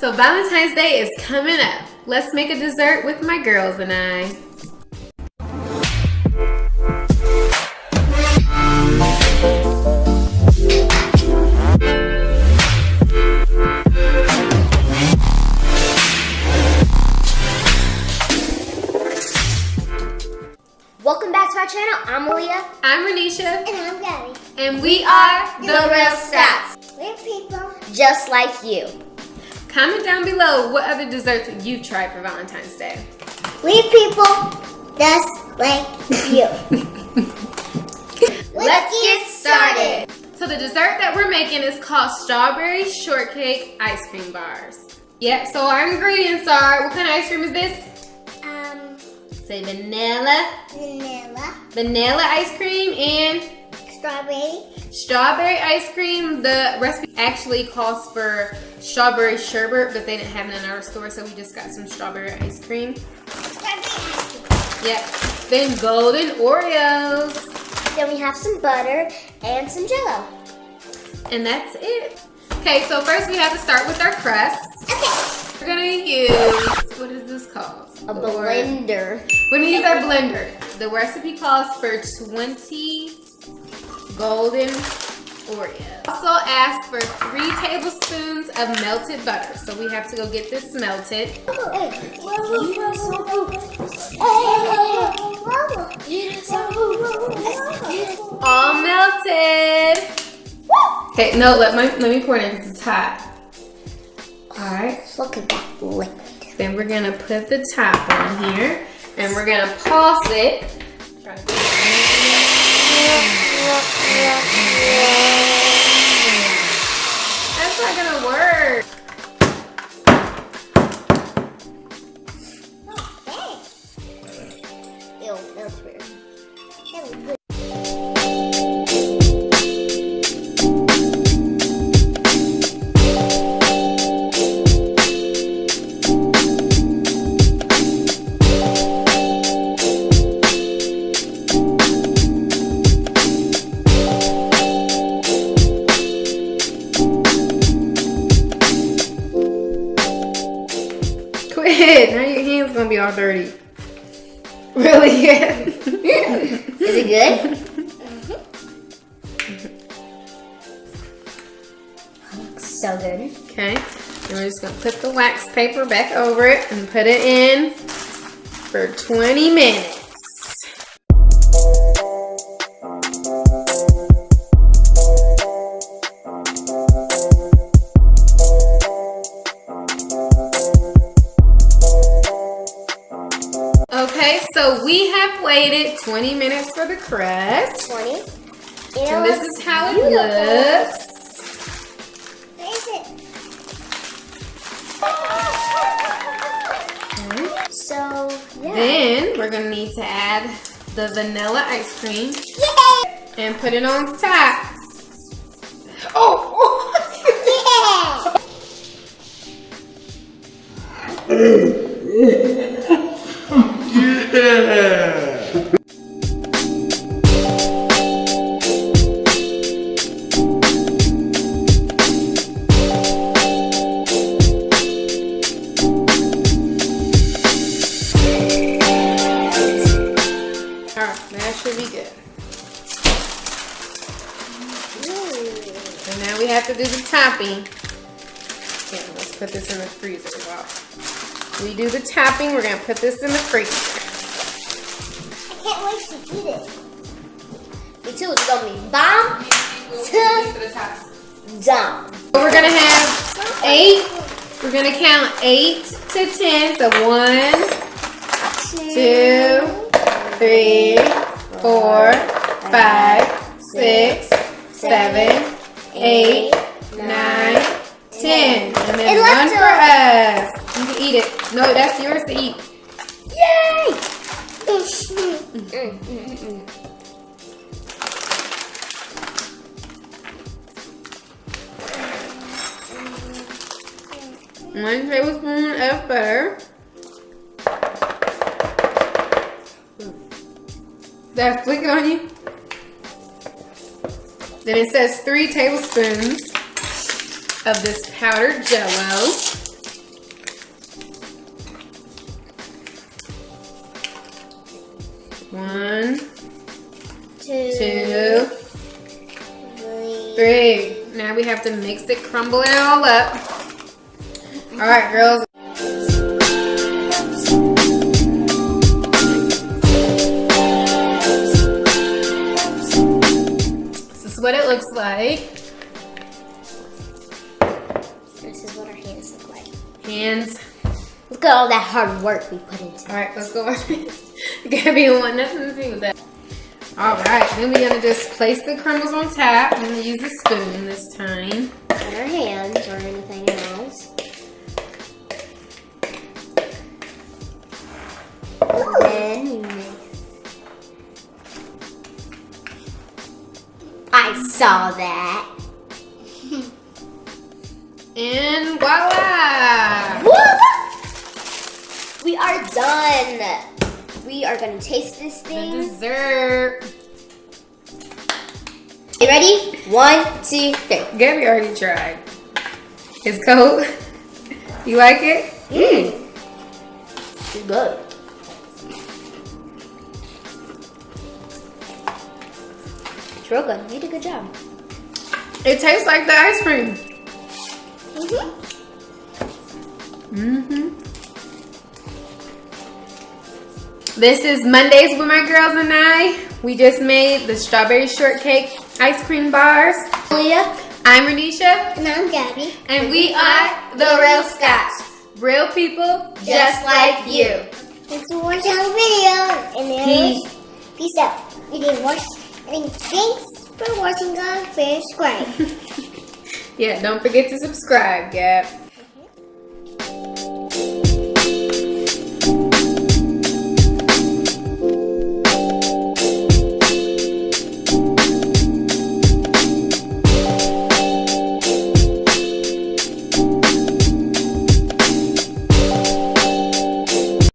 So Valentine's Day is coming up. Let's make a dessert with my girls and I. Welcome back to our channel. I'm Malia. I'm Renisha, And I'm Gabby. and we are The Real Stats. We're people just like you. Comment down below what other desserts you've tried for Valentine's Day. We're people just like you. Let's get started. So the dessert that we're making is called strawberry shortcake ice cream bars. Yeah, so our ingredients are, what kind of ice cream is this? Um, Say vanilla, vanilla, vanilla ice cream and strawberry, strawberry ice cream. The recipe actually calls for strawberry sherbet, but they didn't have it in our store, so we just got some strawberry ice cream. strawberry ice cream. Yep. Then golden Oreos. Then we have some butter and some jello. And that's it. Okay, so first we have to start with our crust. Okay. We're gonna use, what is this called? A blender. We're gonna use our blender. The recipe calls for 20 golden Oreos. Also ask for three tablespoons of melted butter. So we have to go get this melted. All melted. Okay, no, let my let me pour it in because it's hot. Alright. Look at that liquid. Then we're gonna put the top on here and we're gonna pulse it. That's not gonna work. Oh, Ew, that was weird. That was good. Quit. Now your hand's gonna be all dirty. Really? Is it good? Looks so good. Okay. And we're just gonna put the wax paper back over it and put it in for 20 minutes. We have waited 20 minutes for the crust. 20. It And this is how it beautiful. looks. Where is it? So, yeah. Then we're gonna need to add the vanilla ice cream Yay! and put it on top. Oh! Yeah! And now we have to do the topping. Okay, let's put this in the freezer. Wow. We do the topping, we're gonna put this in the freezer. I can't wait to eat it. Me too. It's gonna be bomb to. So we're gonna have eight, we're gonna count eight to ten. So one, two, three, four, five, six, seven, eight, nine, ten. And then It one for us. You can eat it. No, that's yours to eat. Yay! Mm, mm. One tablespoon of butter. That flick on you. Then it says three tablespoons of this powdered jello. One, two, two three. three. Now we have to mix it, crumble it all up. All right, girls. Like. This is what our hands look like. Hands. Look at all that hard work we put into All right, let's go wash. Gabby want nothing to do with that. All right, then we're gonna just place the crumbles on top. I'm gonna use a spoon this time. Our hands saw that. And voila! Woo! We are done. We are gonna taste this The thing. dessert. You ready? One, two, three. Gabby already tried. It's cold. You like it? Mmm. It's good. It's real good. You did a good job. It tastes like the ice cream. Mm-hmm. Mm-hmm. This is Mondays with my girls and I. We just made the strawberry shortcake ice cream bars. Leah. I'm Renisha, And I'm Gabby. and we are the Real Scots. Real people just like you. Thanks for watching our video. And Peace. peace out. We did watch. And thanks for watching our subscribe. Yeah, don't forget to subscribe, Gab.